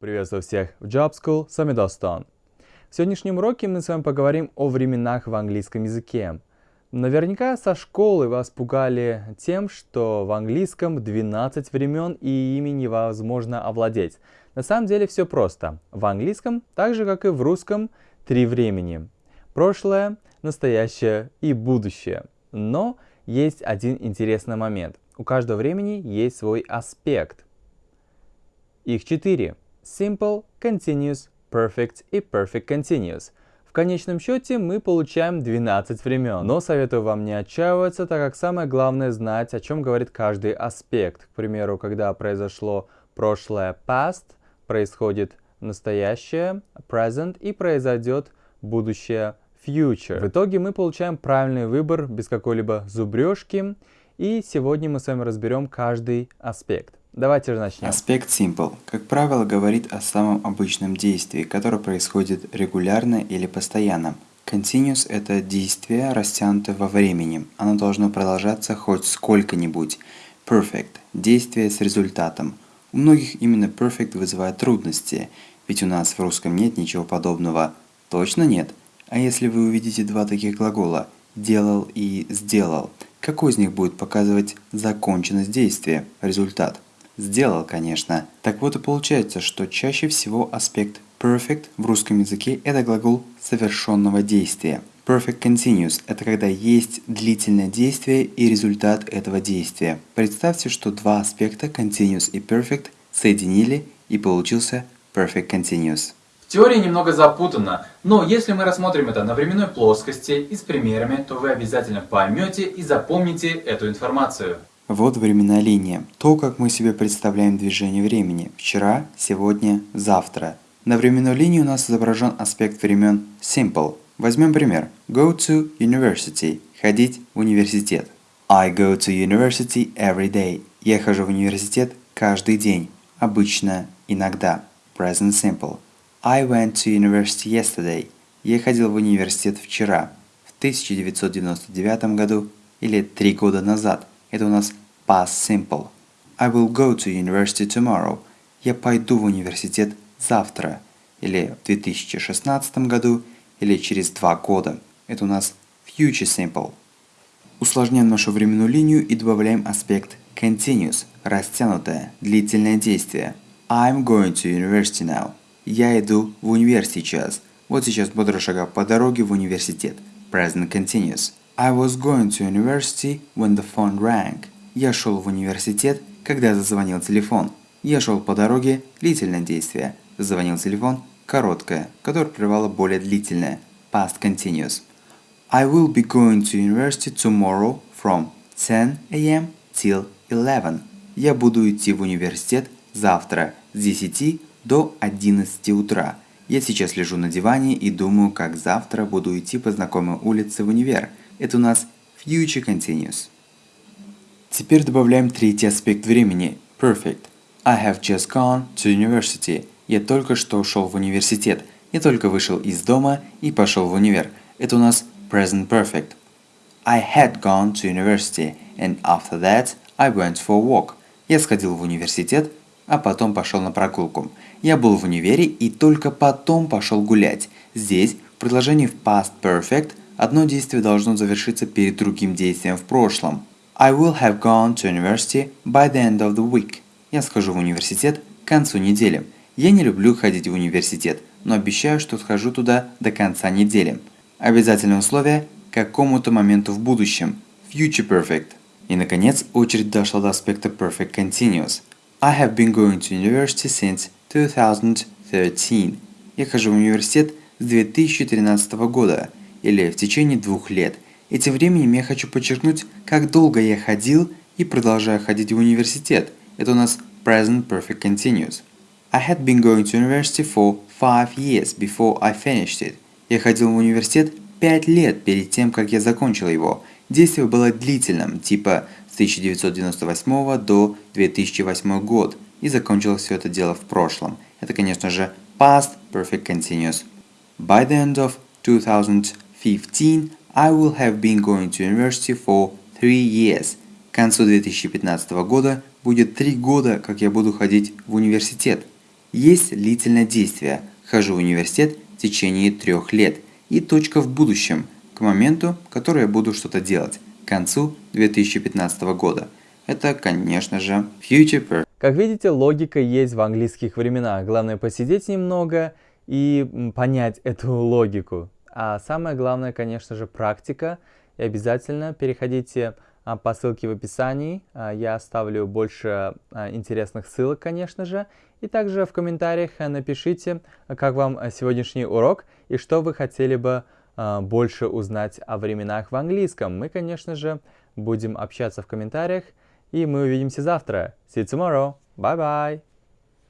Приветствую всех в Job School, с вами Достон. В сегодняшнем уроке мы с вами поговорим о временах в английском языке. Наверняка со школы вас пугали тем, что в английском 12 времен и ими невозможно овладеть. На самом деле все просто. В английском, так же как и в русском, три времени. Прошлое, настоящее и будущее. Но есть один интересный момент. У каждого времени есть свой аспект. Их четыре. Simple, Continuous, Perfect и Perfect Continuous. В конечном счете мы получаем 12 времен, но советую вам не отчаиваться, так как самое главное знать, о чем говорит каждый аспект. К примеру, когда произошло прошлое past, происходит настоящее present и произойдет будущее future. В итоге мы получаем правильный выбор без какой-либо зубрежки. И сегодня мы с вами разберем каждый аспект. Давайте же начнем. Аспект simple, как правило, говорит о самом обычном действии, которое происходит регулярно или постоянно. Continuous – это действие, растянутое во времени. Оно должно продолжаться хоть сколько-нибудь. Perfect – действие с результатом. У многих именно perfect вызывает трудности, ведь у нас в русском нет ничего подобного. Точно нет? А если вы увидите два таких глагола «делал» и «сделал», какой из них будет показывать законченность действия, результат? Сделал, конечно. Так вот и получается, что чаще всего аспект perfect в русском языке это глагол совершенного действия. Perfect continuous – это когда есть длительное действие и результат этого действия. Представьте, что два аспекта continuous и perfect соединили и получился perfect continuous. Теория немного запутана, но если мы рассмотрим это на временной плоскости и с примерами, то вы обязательно поймете и запомните эту информацию. Вот временная линия. То, как мы себе представляем движение времени. Вчера, сегодня, завтра. На временной линии у нас изображен аспект времен simple. Возьмем пример. Go to university. Ходить в университет. I go to university every day. Я хожу в университет каждый день. Обычно, иногда. Present simple. I went to university yesterday. Я ходил в университет вчера. В 1999 году или три года назад – это у нас past simple. I will go to university tomorrow. Я пойду в университет завтра. Или в 2016 году, или через два года. Это у нас future simple. Усложняем нашу временную линию и добавляем аспект continuous, растянутое, длительное действие. I'm going to university now. Я иду в универ сейчас. Вот сейчас бодро шагаю по дороге в университет. Present continuous. I was going to university when the phone rang. Я шел в университет, когда зазвонил телефон. Я шел по дороге, длительное действие. Зазвонил телефон, короткое, которое прервало более длительное, past continuous. I will be going to university tomorrow from 10 a.m. till 11. Я буду идти в университет завтра с 10 до 11 утра. Я сейчас лежу на диване и думаю, как завтра буду идти по знакомой улице в универ – это у нас future continuous. Теперь добавляем третий аспект времени – perfect. I have just gone to university. Я только что ушел в университет. Я только вышел из дома и пошел в универ. Это у нас present perfect. I had gone to university and after that I went for a walk. Я сходил в университет, а потом пошел на прогулку. Я был в универе и только потом пошел гулять. Здесь в предложении в past perfect – Одно действие должно завершиться перед другим действием в прошлом. I will have gone to university by the end of the week. Я схожу в университет к концу недели. Я не люблю ходить в университет, но обещаю, что схожу туда до конца недели. Обязательное условие – к какому-то моменту в будущем. Future perfect. И наконец, очередь дошла до аспекта perfect continuous. I have been going to university since 2013. Я хожу в университет с 2013 года или в течение двух лет. И тем временем я хочу подчеркнуть, как долго я ходил и продолжаю ходить в университет. Это у нас present perfect continuous. I had been going to university for five years before I finished it. Я ходил в университет пять лет перед тем, как я закончил его. Действие было длительным, типа с 1998 до 2008 год, и закончилось все это дело в прошлом. Это, конечно же, past perfect continuous. By the end of 2000 15, I will have been going to university for three years. К концу 2015 года будет три года, как я буду ходить в университет. Есть длительное действие «хожу в университет в течение трех лет» и точка в будущем, к моменту, который я буду что-то делать, к концу 2015 года. Это, конечно же, future perfect. Как видите, логика есть в английских временах. Главное посидеть немного и понять эту логику. А самое главное, конечно же, практика. И обязательно переходите а, по ссылке в описании. А, я оставлю больше а, интересных ссылок, конечно же. И также в комментариях напишите, как вам сегодняшний урок и что вы хотели бы больше узнать о временах в английском. Мы, конечно же, будем общаться в комментариях. И мы увидимся завтра. See you tomorrow. Bye bye.